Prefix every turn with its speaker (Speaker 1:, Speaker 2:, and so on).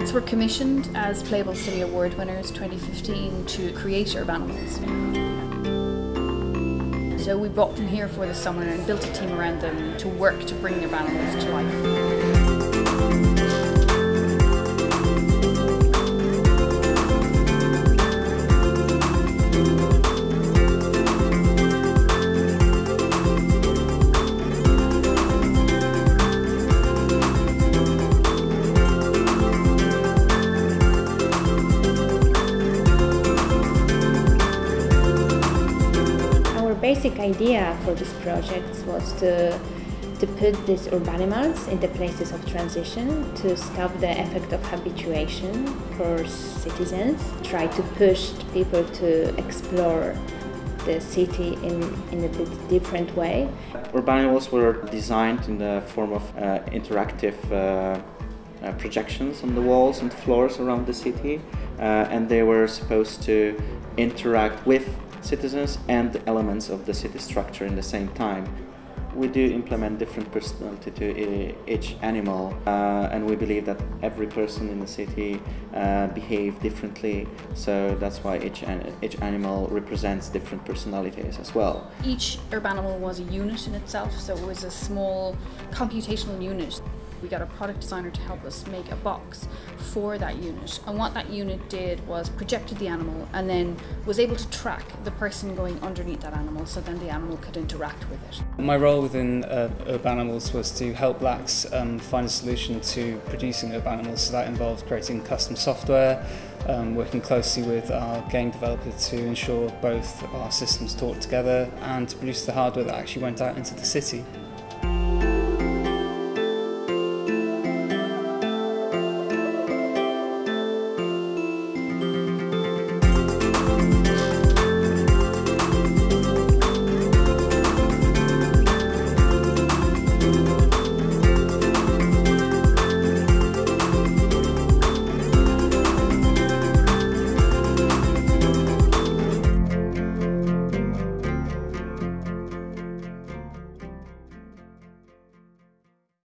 Speaker 1: Blacks were commissioned as Playable City Award winners 2015 to create Urbanimals. So we brought them here for the summer and built a team around them to work to bring Urbanimals to life.
Speaker 2: Basic idea for this project was to to put these urbanimals in the places of transition to stop the effect of habituation for citizens, try to push people to explore the city in, in a bit different way.
Speaker 3: Urbanimals were designed in the form of uh, interactive uh, uh, projections on the walls and floors around the city uh, and they were supposed to interact with citizens and the elements of the city structure in the same time. We do implement different personality to each animal uh, and we believe that every person in the city uh, behave differently so that's why each, each animal represents different personalities as well.
Speaker 1: Each urban animal was a unit in itself so it was a small computational unit we got a product designer to help us make a box for that unit. And what that unit did was projected the animal and then was able to track the person going underneath that animal so then the animal could interact with it.
Speaker 4: My role within uh, Urbanimals was to help Blacks um, find a solution to producing Urbanimals. So that involved creating custom software, um, working closely with our game developer to ensure both our systems talk together and to produce the hardware that actually went out into the city.